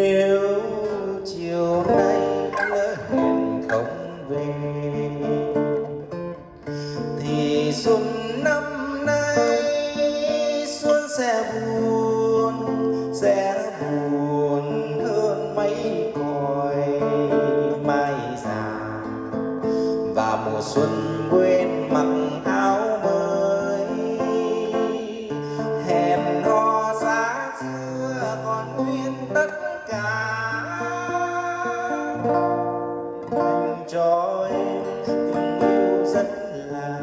nếu chiều nay lỡ hẹn không về, thì xuân năm nay xuân sẽ buồn sẽ buồn hơn mấy còi mai già. Và mùa xuân quên Anh cho em tình yêu rất là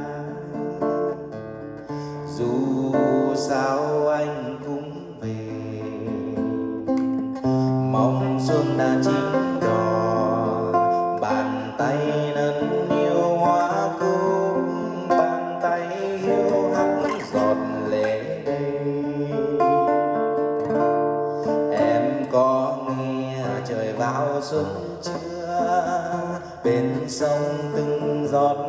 dù sao anh cũng về, mong xuân đã chín trời vào xuân trưa. Bên sông từng giọt